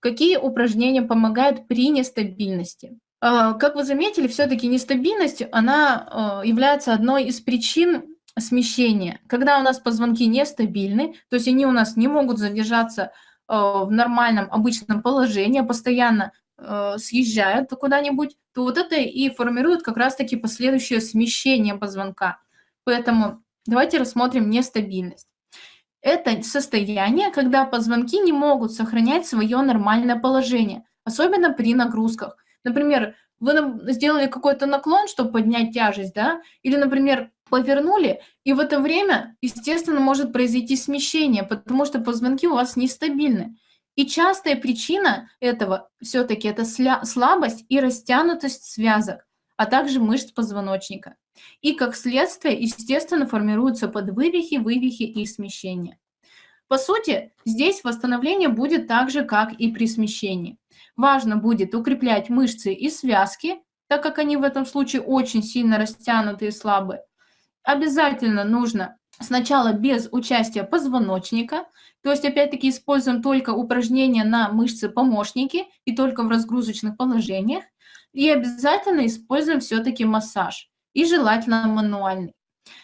Какие упражнения помогают при нестабильности? А, как вы заметили, все-таки нестабильность, она а, является одной из причин смещения. Когда у нас позвонки нестабильны, то есть они у нас не могут задержаться а, в нормальном обычном положении, постоянно съезжают куда-нибудь, то вот это и формирует как раз-таки последующее смещение позвонка. Поэтому давайте рассмотрим нестабильность. Это состояние, когда позвонки не могут сохранять свое нормальное положение, особенно при нагрузках. Например, вы сделали какой-то наклон, чтобы поднять тяжесть, да, или, например, повернули, и в это время, естественно, может произойти смещение, потому что позвонки у вас нестабильны. И частая причина этого все-таки это слабость и растянутость связок, а также мышц позвоночника. И как следствие, естественно, формируются подвывихи, вывихи и смещения. По сути, здесь восстановление будет так же, как и при смещении. Важно будет укреплять мышцы и связки, так как они в этом случае очень сильно растянуты и слабые. Обязательно нужно сначала без участия позвоночника, то есть опять-таки используем только упражнения на мышцы-помощники и только в разгрузочных положениях. И обязательно используем все-таки массаж, и желательно мануальный.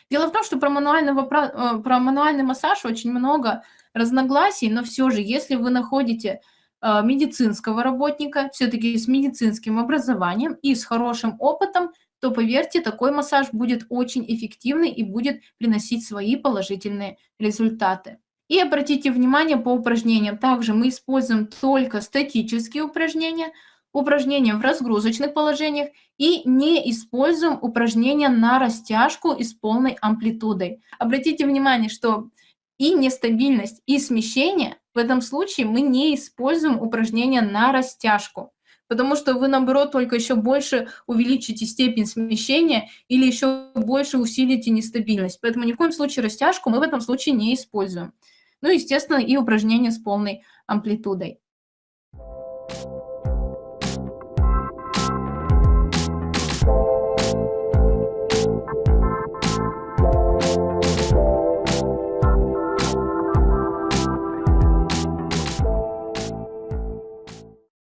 Дело в том, что про, мануального, про, э, про мануальный массаж очень много разногласий, но все же, если вы находите э, медицинского работника, все-таки с медицинским образованием и с хорошим опытом, то, поверьте, такой массаж будет очень эффективный и будет приносить свои положительные результаты. И обратите внимание по упражнениям. Также мы используем только статические упражнения – упражнения в разгрузочных положениях и не используем упражнения на растяжку и с полной амплитудой. Обратите внимание, что и нестабильность, и смещение, в этом случае мы не используем упражнения на растяжку, потому что вы, наоборот, только еще больше увеличите степень смещения или еще больше усилите нестабильность. Поэтому ни в коем случае растяжку мы в этом случае не используем. Ну, естественно, и упражнения с полной амплитудой.